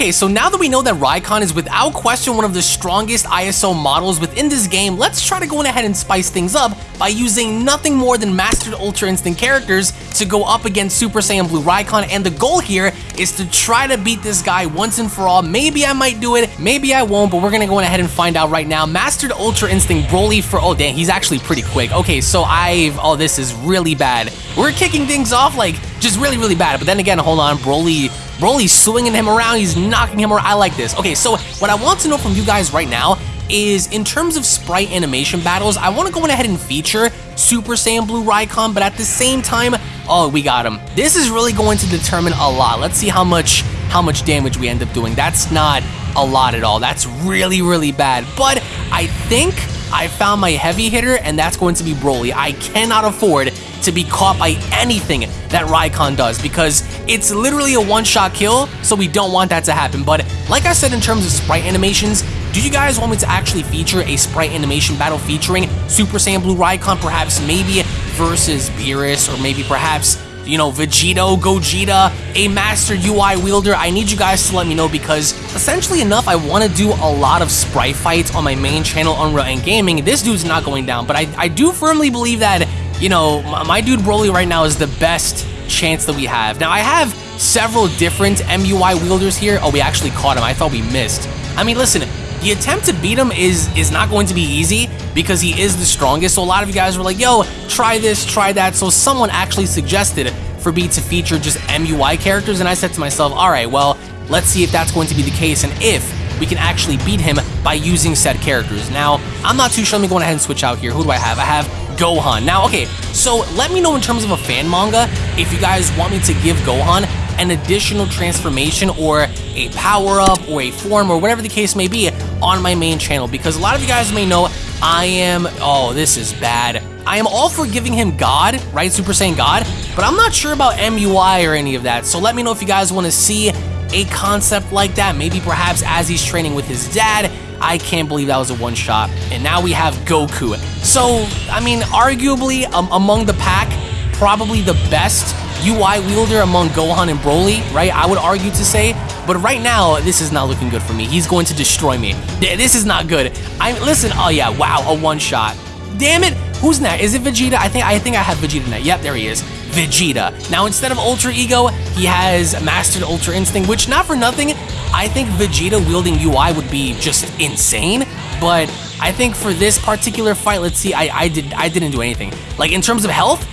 Okay, so now that we know that Raikon is without question one of the strongest ISO models within this game, let's try to go ahead and spice things up by using nothing more than Mastered Ultra Instinct characters to go up against Super Saiyan Blue Raikon, and the goal here is to try to beat this guy once and for all. Maybe I might do it, maybe I won't, but we're gonna go ahead and find out right now. Mastered Ultra Instinct Broly for, oh dang, he's actually pretty quick. Okay, so I've, oh this is really bad. We're kicking things off like just really, really bad, but then again, hold on, Broly, Broly's swinging him around, he's knocking him around, I like this. Okay, so what I want to know from you guys right now is in terms of sprite animation battles, I want to go ahead and feature Super Saiyan Blue Raikon, but at the same time, oh, we got him. This is really going to determine a lot. Let's see how much how much damage we end up doing. That's not a lot at all. That's really, really bad. But I think I found my heavy hitter, and that's going to be Broly. I cannot afford to be caught by anything that Raikon does because it's literally a one-shot kill, so we don't want that to happen. But like I said in terms of sprite animations, do you guys want me to actually feature a sprite animation battle featuring Super Saiyan Blue Raikon, perhaps maybe versus Beerus, or maybe perhaps you know, Vegito, Gogeta, a Master UI wielder, I need you guys to let me know because essentially enough, I want to do a lot of sprite fights on my main channel, Unreal and Gaming. This dude's not going down, but I, I do firmly believe that, you know, my dude Broly right now is the best chance that we have. Now, I have several different MUI wielders here. Oh, we actually caught him. I thought we missed. I mean, listen, the attempt to beat him is is not going to be easy because he is the strongest. So a lot of you guys were like, yo, try this, try that. So someone actually suggested for me to feature just MUI characters, and I said to myself, all right, well, let's see if that's going to be the case and if we can actually beat him by using said characters. Now, I'm not too sure. Let me go ahead and switch out here. Who do I have? I have Gohan. Now, okay, so let me know in terms of a fan manga if you guys want me to give Gohan an additional transformation or a power-up or a form or whatever the case may be on my main channel because a lot of you guys may know I am, oh, this is bad. I am all for giving him God, right, Super Saiyan God, but I'm not sure about MUI or any of that, so let me know if you guys want to see a concept like that, maybe perhaps as he's training with his dad, I can't believe that was a one shot. And now we have Goku. So, I mean, arguably um, among the pack, probably the best UI wielder among Gohan and Broly, right? I would argue to say. But right now, this is not looking good for me. He's going to destroy me. This is not good. I listen. Oh yeah, wow, a one shot. Damn it. Who's next? Is it Vegeta? I think I think I have Vegeta next. Yep, there he is. Vegeta. Now instead of Ultra Ego, he has Mastered Ultra Instinct, which not for nothing, I think Vegeta wielding UI would be just insane. But I think for this particular fight, let's see, I, I did I didn't do anything. Like in terms of health,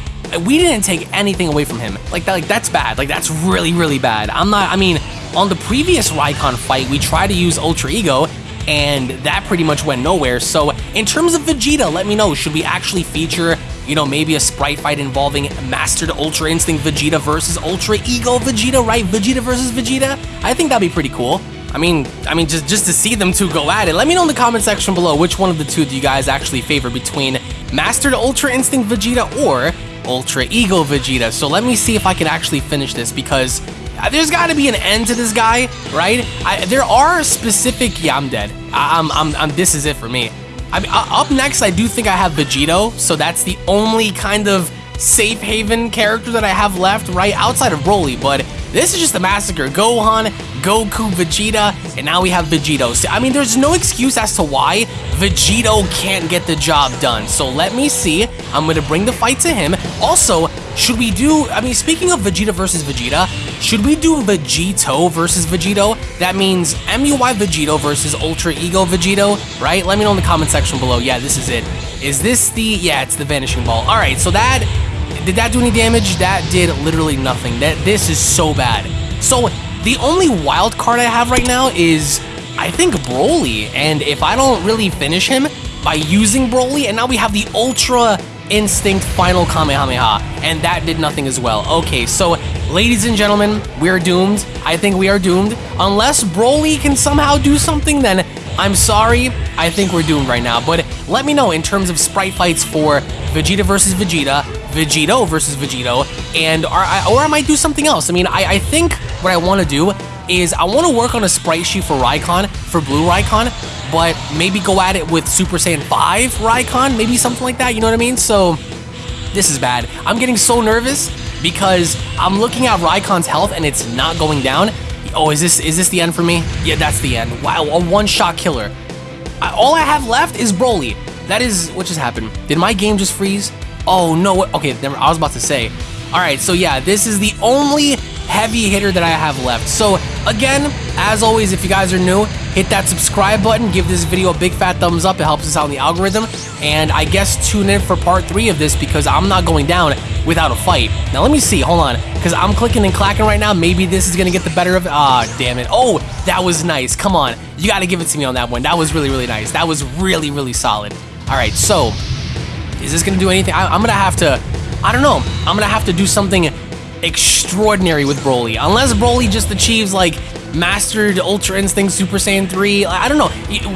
we didn't take anything away from him. Like that, like that's bad. Like that's really, really bad. I'm not. I mean, on the previous Raikon fight, we tried to use Ultra Ego, and that pretty much went nowhere. So in terms of Vegeta, let me know. Should we actually feature, you know, maybe a sprite fight involving Mastered Ultra Instinct Vegeta versus Ultra Ego Vegeta, right? Vegeta versus Vegeta. I think that'd be pretty cool. I mean, I mean, just just to see them two go at it. Let me know in the comment section below which one of the two do you guys actually favor between Mastered Ultra Instinct Vegeta or Ultra Ego Vegeta. So let me see if I can actually finish this because there's got to be an end to this guy, right? I, there are specific. Yeah, I'm dead. I, am I'm, I'm. This is it for me. I uh, up next, I do think I have Vegito, so that's the only kind of safe haven character that I have left, right outside of Broly. But this is just a massacre. Gohan, Goku, Vegeta, and now we have Vegito. So, I mean, there's no excuse as to why Vegito can't get the job done. So let me see. I'm going to bring the fight to him. Also, should we do, I mean, speaking of Vegeta versus Vegeta, should we do Vegito versus Vegito? That means MUI Vegito versus Ultra Ego Vegito, right? Let me know in the comment section below. Yeah, this is it. Is this the, yeah, it's the Vanishing Ball. All right, so that, did that do any damage? That did literally nothing. That This is so bad. So the only wild card I have right now is, I think, Broly. And if I don't really finish him by using Broly, and now we have the Ultra Instinct Final Kamehameha, and that did nothing as well. Okay, so ladies and gentlemen, we're doomed. I think we are doomed. Unless Broly can somehow do something, then I'm sorry. I think we're doomed right now. But let me know in terms of sprite fights for Vegeta versus Vegeta, Vegito versus Vegito, and or, or I might do something else. I mean, I, I think what I want to do is I want to work on a sprite sheet for Raikon, for Blue Raikon, but maybe go at it with Super Saiyan 5 Raikon, maybe something like that, you know what I mean? So, this is bad. I'm getting so nervous because I'm looking at Raikon's health and it's not going down. Oh, is this is this the end for me? Yeah, that's the end. Wow, a one-shot killer. I, all I have left is Broly. That is what just happened. Did my game just freeze? Oh no. Okay, I was about to say. All right, so yeah, this is the only heavy hitter that I have left. So again, as always, if you guys are new, hit that subscribe button, give this video a big fat thumbs up. It helps us out in the algorithm. And I guess tune in for part three of this because I'm not going down without a fight. Now let me see, hold on, because I'm clicking and clacking right now. Maybe this is gonna get the better of. Ah, damn it. Oh, that was nice. Come on, you gotta give it to me on that one. That was really, really nice. That was really, really solid. All right, so is this gonna do anything? I, I'm gonna have to I don't know. I'm gonna have to do something extraordinary with Broly. Unless Broly just achieves like mastered Ultra Instinct Super Saiyan 3. I don't know.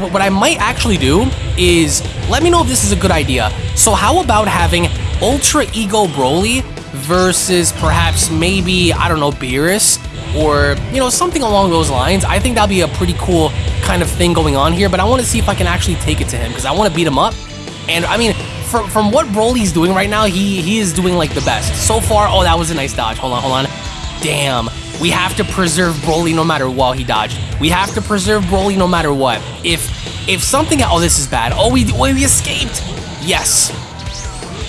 What I might actually do is let me know if this is a good idea. So how about having Ultra Ego Broly versus perhaps maybe, I don't know, Beerus or, you know, something along those lines. I think that'd be a pretty cool kind of thing going on here, but I want to see if I can actually take it to him because I want to beat him up. And I mean, from, from what Broly's doing right now, he, he is doing like the best. So far, oh, that was a nice dodge. Hold on, hold on. Damn. We have to preserve Broly no matter what he dodged. We have to preserve Broly no matter what. If if something, oh, this is bad. Oh, we, oh, we escaped. Yes.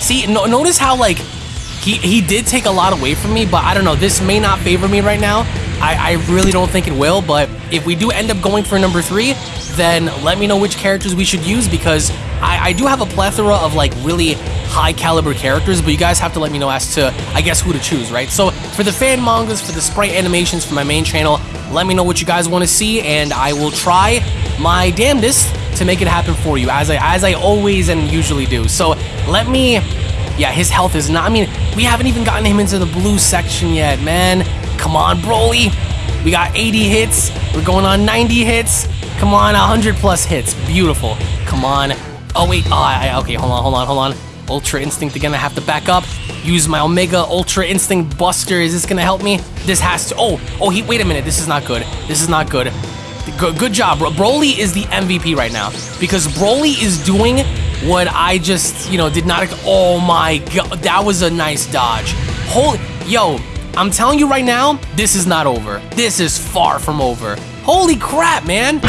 See, no, notice how like he, he did take a lot away from me, but I don't know. This may not favor me right now. I, I really don't think it will, but if we do end up going for number three, then let me know which characters we should use because I, I do have a plethora of like really high caliber characters, but you guys have to let me know as to, I guess, who to choose, right? So for the fan mangas, for the sprite animations for my main channel, let me know what you guys want to see, and I will try my damnedest to make it happen for you, as I as I always and usually do. So let me, yeah, his health is not. I mean, we haven't even gotten him into the blue section yet, man. Come on, Broly. We got 80 hits. We're going on 90 hits. Come on, 100 plus hits. Beautiful. Come on. Oh, wait. Oh, I, okay, hold on, hold on, hold on. Ultra Instinct again, I have to back up. Use my Omega Ultra Instinct Buster. Is this gonna help me? This has to. Oh, oh, he. Wait a minute. This is not good. This is not good. Good, good job, bro. Broly is the MVP right now because Broly is doing what I just, you know, did not. Oh my god, that was a nice dodge. Holy, yo, I'm telling you right now, this is not over. This is far from over. Holy crap, man!